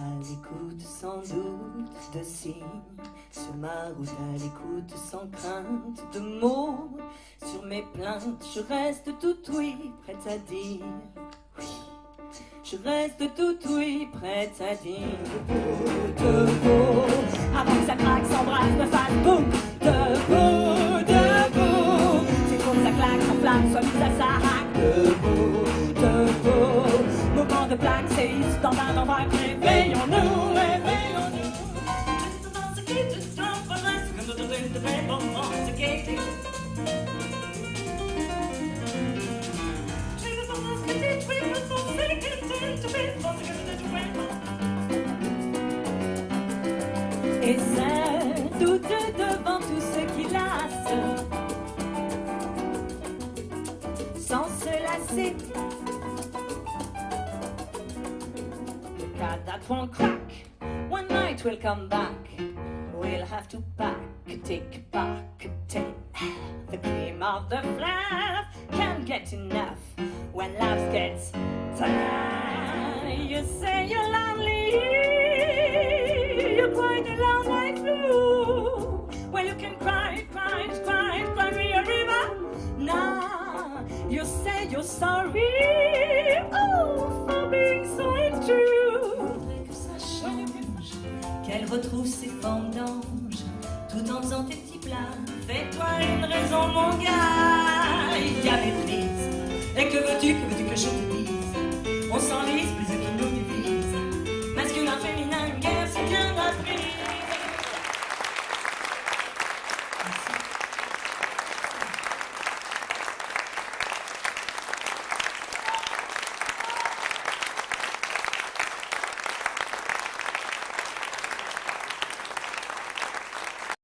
à l'écoute sans doute de signes. Sur ma route à l'écoute sans crainte de mots. Sur mes plaintes je reste tout oui prête à dire. Oui je reste tout oui, prête à dire. Debout, debout Avant que ça craque, s'embrasse, me fasse boum. Debout, debout C'est que ça claque, s'enflamme, soit mis à sa de ici dans un endroit Réveillons-nous, réveillons-nous Et c'est doute devant tout ce qui lasse Sans se lasser Le cadavre won't crack. One night we'll come back. We'll have to pack, take back, take The cream of the fluff Can't get enough When love gets tired You say you're lonely You're quite alone like blue Well you can cry, cry, cry, cry me a river. Now you say you're sorry elle retrouve ses formes d'ange, tout en faisant tes petits plats. Fais-toi une raison, mon gars, il y a méprise. Et que veux-tu, que veux-tu que je te dise? On s'enlise, plus qui nous divise. Masculin, féminin, une guerre, c'est bien la